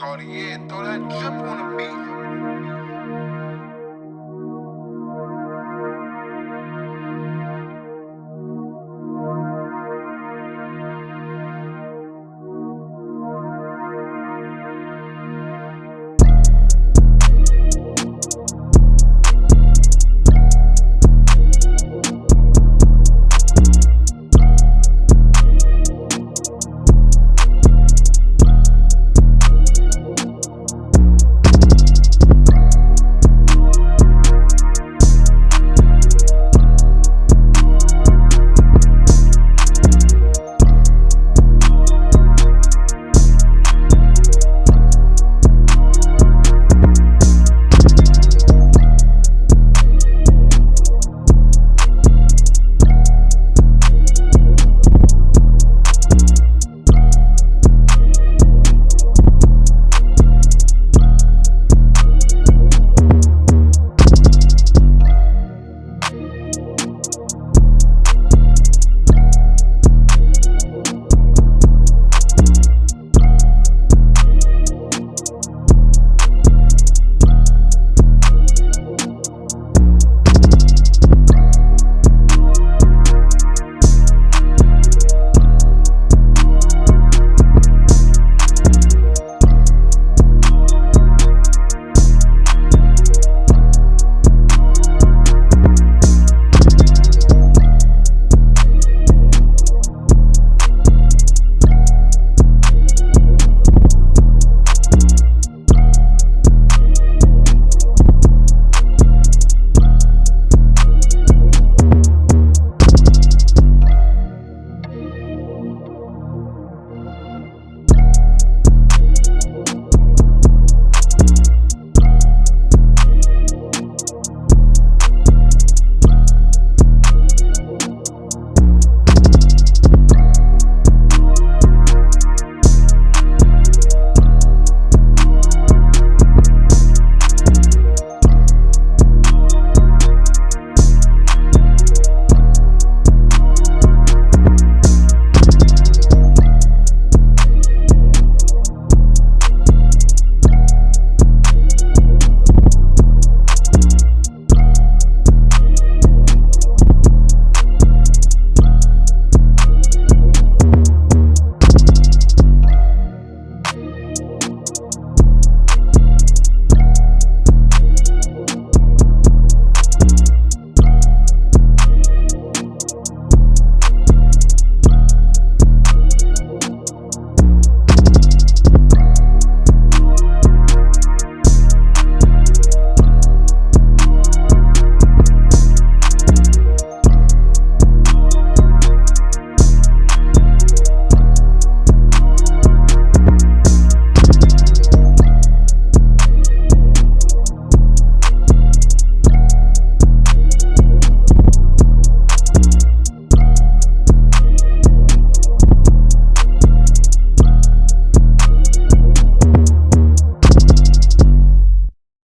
Cartier, throw that drip on the beat.